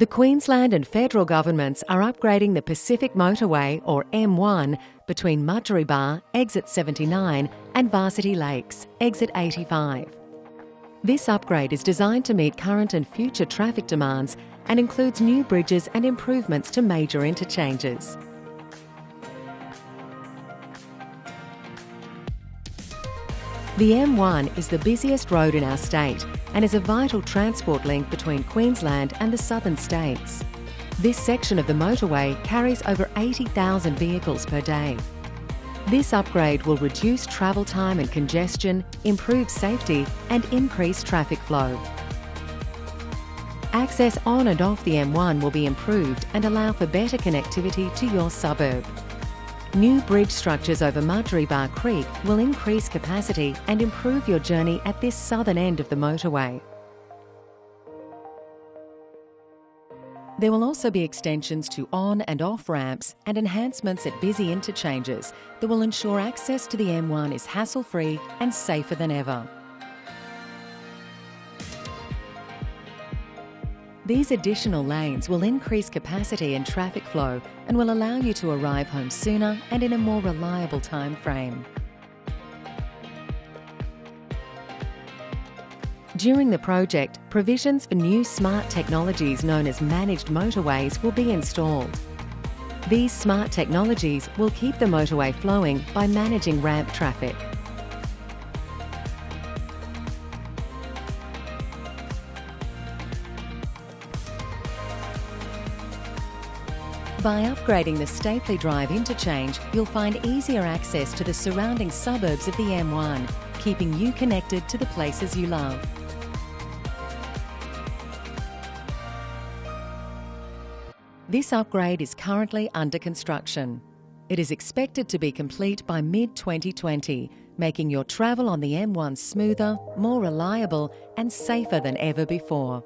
The Queensland and federal governments are upgrading the Pacific Motorway, or M1, between Mudgeeraba, exit 79, and Varsity Lakes, exit 85. This upgrade is designed to meet current and future traffic demands and includes new bridges and improvements to major interchanges. The M1 is the busiest road in our state and is a vital transport link between Queensland and the southern states. This section of the motorway carries over 80,000 vehicles per day. This upgrade will reduce travel time and congestion, improve safety and increase traffic flow. Access on and off the M1 will be improved and allow for better connectivity to your suburb. New bridge structures over Mudgeeraba Creek will increase capacity and improve your journey at this southern end of the motorway. There will also be extensions to on and off ramps and enhancements at busy interchanges that will ensure access to the M1 is hassle-free and safer than ever. These additional lanes will increase capacity and traffic flow and will allow you to arrive home sooner and in a more reliable time frame. During the project, provisions for new smart technologies known as managed motorways will be installed. These smart technologies will keep the motorway flowing by managing ramp traffic. By upgrading the Stapley Drive interchange, you'll find easier access to the surrounding suburbs of the M1, keeping you connected to the places you love. This upgrade is currently under construction. It is expected to be complete by mid-2020, making your travel on the M1 smoother, more reliable and safer than ever before.